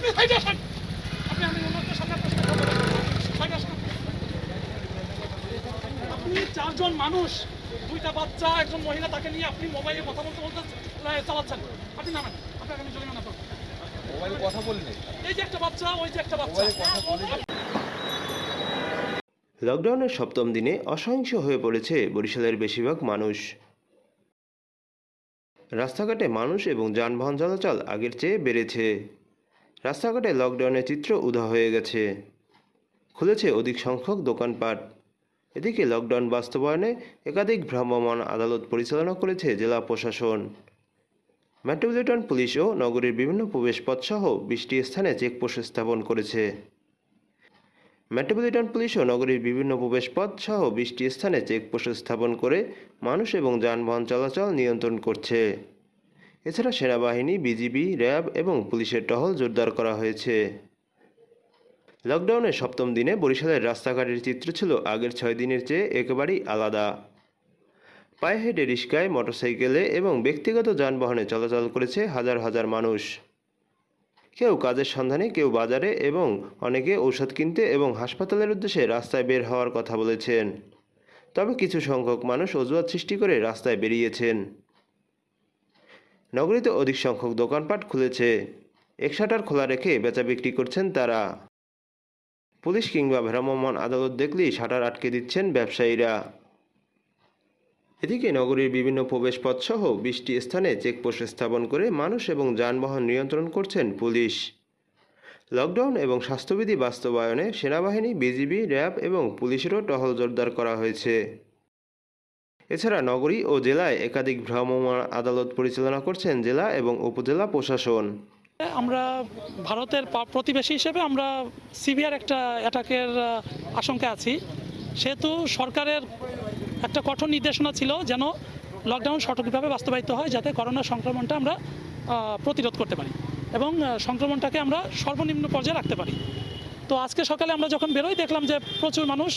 আপনি সাইডে আসেন আপনি আমি সামনে সাইডে আসেন আপনি চারজন মানুষ দুইটা বাচ্চা একজন মহিলা তাকে নিয়ে আপনি মোবাইলে কথা বলতে বলতে চালাচ্ছেন। আপনি নামেন। আপনাকে আমি জরিমানা করব মোবাইলে কথা বললে? এই যে একটা বাচ্চা ওই যে একটা বাচ্চা। লকডাউনের সপ্তম দিনে অসহিংস হয়ে পড়েছে বরিশালের বেশিরভাগ মানুষ। রাস্তাঘাটে মানুষ এবং যানবাহন চলাচল আগের চেয়ে বেড়েছে। রাস্তাঘাটে লকডাউনের চিত্র উধা হয়ে গেছে। খুলেছে অধিক সংখ্যক দোকানপাট। এদিকে লকডাউন বাস্তবায়নে একাধিক ভ্রাম্যমাণ আদালত পরিচালনা করেছে জেলা প্রশাসন। মেট্রোপলিটন পুলিশ ও নগরীর বিভিন্ন প্রবেশপথসহ বিশটি স্থানে চেকপোস্ট স্থাপন করেছে। মেট্রোপলিটন পুলিশ ও নগরীর বিভিন্ন প্রবেশপথ সহ বিশটি স্থানে চেকপোস্ট স্থাপন করে মানুষ এবং যানবাহন চলাচল নিয়ন্ত্রণ করছে। এছাড়া সেনাবাহিনী, বিজিবি, র্যাব এবং পুলিশের টহল জোরদার করা হয়েছে। লকডাউনের সপ্তম দিনে বরিশালের রাস্তাঘাটের চিত্র ছিল আগের ছয় দিনের চেয়ে একেবারেই আলাদা। পায়ে হেঁটে রিস্কায় মোটরসাইকেলে এবং ব্যক্তিগত যানবাহনে চলাচল করেছে হাজার হাজার মানুষ। কেউ কাজের সন্ধানে, কেউ বাজারে এবং অনেকে ঔষধ কিনতে এবং হাসপাতালের উদ্দেশ্যে রাস্তায় বের হওয়ার কথা বলেছেন। তবে কিছু সংখ্যক মানুষ অজুহাত সৃষ্টি করে রাস্তায় বেরিয়েছেন। নগরীতে অধিক সংখ্যক দোকানপাট খুলেছে। এক শাটার খোলা রেখে বেচা বিক্রি করছেন তারা। পুলিশ কিংবা ভ্রাম্যমাণ আদালত দেখলেই শাটার আটকে দিচ্ছেন ব্যবসায়ীরা। এদিকে নগরীর বিভিন্ন প্রবেশপথ সহ বিশটি স্থানে চেকপোস্ট স্থাপন করে মানুষ এবং যানবাহন নিয়ন্ত্রণ করছেন পুলিশ। লকডাউন এবং স্বাস্থ্যবিধি বাস্তবায়নে সেনাবাহিনী, বিজিবি, র্যাব এবং পুলিশেরও টহল জোরদার করা হয়েছে। এছাড়া নগরী ও জেলায় একাধিক ভ্রাম্যমাণ আদালত পরিচালনা করছেন জেলা এবং উপজেলা প্রশাসন। আমরা ভারতের প্রতিবেশী হিসেবে আমরা সিভিয়ার একটা অ্যাটাকের আশঙ্কা আছি। সেহেতু সরকারের একটা কঠোর নির্দেশনা ছিল যেন লকডাউন সঠিকভাবে বাস্তবায়িত হয় যাতে করোনা সংক্রমণটা আমরা প্রতিরোধ করতে পারি এবং সংক্রমণটাকে আমরা সর্বনিম্ন পর্যায়ে রাখতে পারি। তো আজকে সকালে আমরা যখন বেরোই দেখলাম যে প্রচুর মানুষ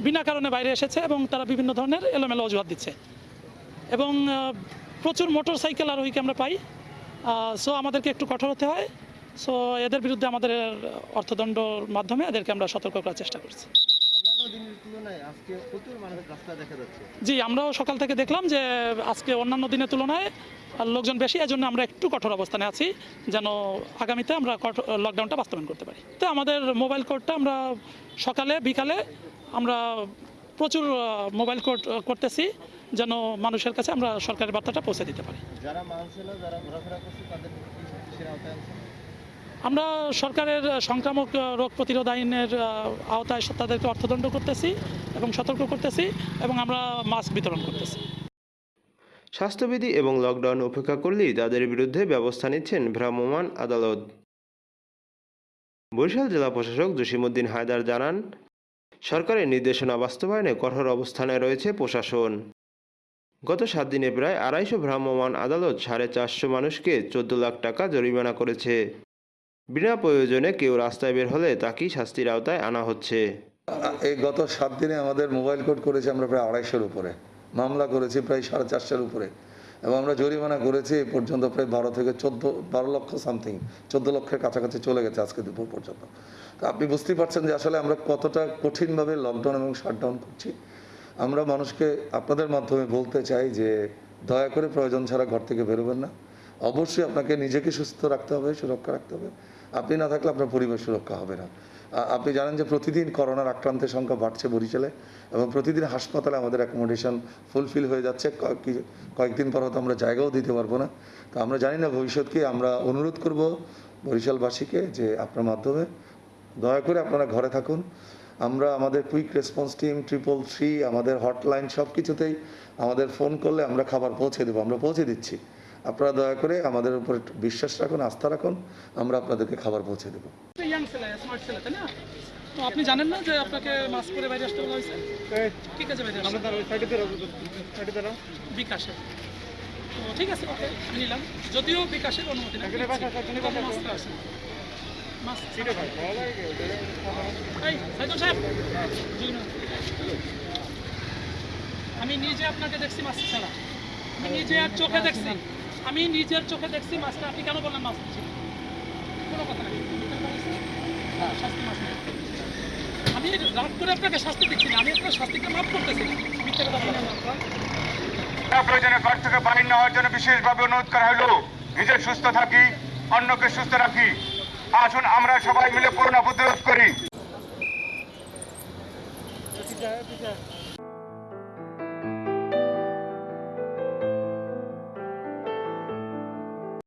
বিনা কারণে বাইরে এসেছে এবং তারা বিভিন্ন ধরনের এলোমেলো অজুহাত দিচ্ছে। এবং প্রচুর মোটর সাইকেল আরোহীকে আমরা পাই। সো আমাদেরকে একটু কঠোর হতে হয়। সো এদের বিরুদ্ধে আমাদের অর্থদণ্ডর মাধ্যমে এদেরকে আমরা সতর্ক করার চেষ্টা করছি। জি আমরাও সকাল থেকে দেখলাম যে আজকে অন্যান্য দিনের তুলনায় লোকজন বেশি এজন্য আমরা একটু কঠোর অবস্থানে আছি যেন আগামীতে আমরা কঠোর- লকডাউনটা বাস্তবায়ন করতে পারি। তো আমাদের মোবাইল কোডটা আমরা সকালে বিকালে আমরা প্রচুর মোবাইল আহ, করতেছি যেন মানুষের কাছে আমরা সরকারের বার্তাটা পৌঁছে দিতে পারি? আমরা সরকারের সংক্রামক রোগ প্রতিরোধ আইনের আওতায় তাদেরকে অর্থদণ্ড করতেছি এবং সতর্ক করতেছি এবং আমরা মাস্ক বিতরণ করতেছি। স্বাস্থ্যবিধি এবং লকডাউন উপেক্ষা করলেই তাদের বিরুদ্ধে ব্যবস্থা নিচ্ছেন ভ্রাম্যমাণ আদালত। বরিশাল জেলা প্রশাসক জসিমুদ্দিন হায়দার জানান সরকারের নির্দেশনা বাস্তবায়নে কঠোর অবস্থানে রয়েছে প্রশাসন। গত সাত দিনে প্রায় আড়াইশো ভ্রাম্যমাণ আদালত সাড়ে চারশো মানুষকে চোদ্দ লাখ টাকা জরিমানা করেছে। বিনা প্রয়োজনে কেউ রাস্তায় বের হলে তাকেই শাস্তির আওতায় আনা হচ্ছে। এই গত সাত দিনে আমাদের মোবাইল কোড করেছে আমরা প্রায় আড়াইশোর উপরে। মামলা করেছি প্রায় সাড়ে চারশোর উপরে। এবং আমরা জরিমানা করেছি এ পর্যন্ত প্রায় বারো থেকে চোদ্দ, বারো লক্ষ সামথিং চোদ্দ লক্ষের কাছাকাছি চলে গেছে আজকে দুপুর পর্যন্ত। তো আপনি বুঝতেই পারছেন যে আসলে আমরা কতটা কঠিনভাবে লকডাউন এবং শাটডাউন করছি। আমরা মানুষকে আপনাদের মাধ্যমে বলতে চাই যে দয়া করে প্রয়োজন ছাড়া ঘর থেকে বেরোবেন না। অবশ্যই আপনাকে নিজেকে সুস্থ রাখতে হবে, সুরক্ষা রাখতে হবে। আপনি না থাকলে আপনার পরিবেশ সুরক্ষা হবে না। আপনি জানেন যে প্রতিদিন করোনার আক্রান্তের সংখ্যা বাড়ছে বরিশালে এবং প্রতিদিন হাসপাতালে আমাদের অ্যাকোমোডেশন ফুলফিল হয়ে যাচ্ছে। কয়েকদিন পর হয়তো আমরা জায়গাও দিতে পারব না। তো আমরা জানি না ভবিষ্যৎকে, আমরা অনুরোধ করব বরিশালবাসীকে যে আপনার মাধ্যমে দয়া করে আপনারা ঘরে থাকুন। আমরা আমাদের quick response team triple three আমাদের হটলাইন সব কিছুতেই আমাদের ফোন করলে আমরা খাবার পৌঁছে দেবো, আমরা পৌঁছে দিচ্ছি। আপনারা দয়া করে আমাদের উপর বিশ্বাস রাখুন, আস্থা রাখুন, আমরা আপনাদেরকে খাবার পৌঁছে দেবো। ছেলে স্মার্ট ছেলে তাই না? তো আপনি জানেন না যে আপনাকে মাস্ক পরে বাইরে আসতে বলা হয়েছে? ঠিক আছে বাইরে বিকাশে। তো ঠিক আছে ওকে নিলাম। যদিও বিকাশের অনুমতি না তবে আছে। আমি নিজে আপনাকে দেখছি মাস্ক ছাড়া। আমি নিজে আর চোখে দেখছি। আমি নিজের চোখে দেখছি মাস্কটা আপনি কেন বললেন কোনো কোনো কথা নাই। হ্যাঁ, আমি রাগ করে আপনাকে শাস্তি দিচ্ছি না আমি আপনার শাস্তিকে মাফ করতেছি থেকে জন্য বিশেষভাবে করা হলো। সুস্থ থাকি অন্যকে সুস্থ রাখি। আসুন আমরা সবাই মিলে করোনা প্রতিরোধ করি।